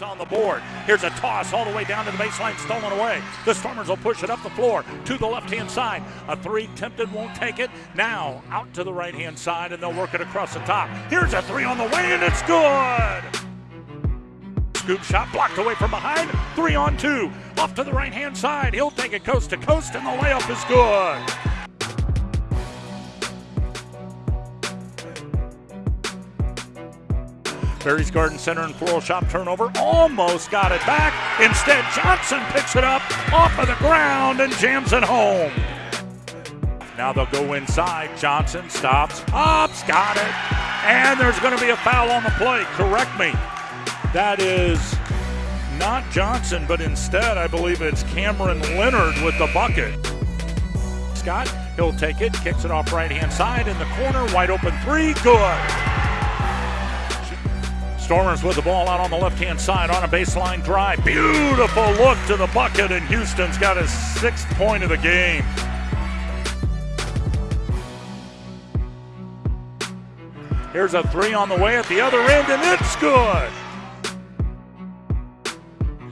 On the board. Here's a toss all the way down to the baseline, stolen away. The Stormers will push it up the floor to the left hand side. A three tempted, won't take it. Now out to the right hand side, and they'll work it across the top. Here's a three on the way, and it's good. Scoop shot blocked away from behind. Three on two. Off to the right hand side. He'll take it coast to coast, and the layup is good. Barry's Garden Center and Floral Shop turnover. Almost got it back. Instead, Johnson picks it up off of the ground and jams it home. Now they'll go inside. Johnson stops, pops, got it. And there's going to be a foul on the play. Correct me. That is not Johnson, but instead, I believe it's Cameron Leonard with the bucket. Scott, he'll take it, kicks it off right hand side in the corner, wide open three, good. Stormers with the ball out on the left hand side on a baseline drive. Beautiful look to the bucket, and Houston's got his sixth point of the game. Here's a three on the way at the other end, and it's good.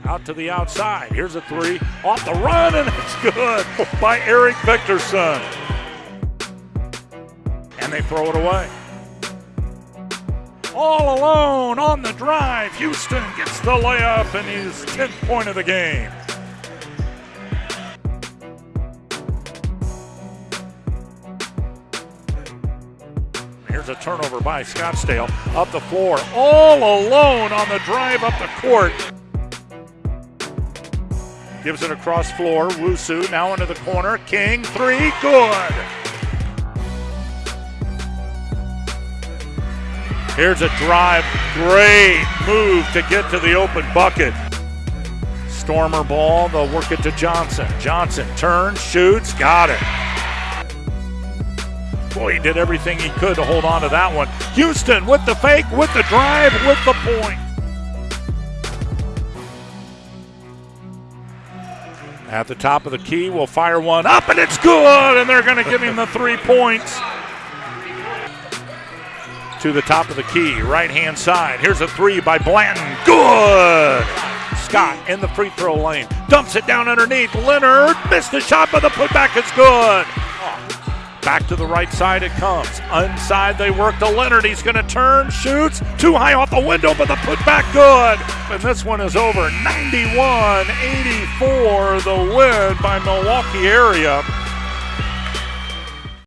Out to the outside. Here's a three off the run, and it's good by Eric Victorson. And they throw it away all alone on the drive. Houston gets the layup and his 10th point of the game. Here's a turnover by Scottsdale. Up the floor, all alone on the drive up the court. Gives it across floor. Wusu now into the corner. King, three, good. Here's a drive. Great move to get to the open bucket. Stormer ball. They'll work it to Johnson. Johnson turns, shoots, got it. Boy, he did everything he could to hold on to that one. Houston with the fake, with the drive, with the point. At the top of the key, we'll fire one up, and it's good, and they're going to give him the three points to the top of the key, right hand side. Here's a three by Blanton. Good! Scott in the free throw lane. Dumps it down underneath. Leonard missed the shot, but the putback is good. Back to the right side it comes. Inside they work to Leonard. He's going to turn, shoots. Too high off the window, but the putback good. And this one is over. 91 84, the win by Milwaukee area.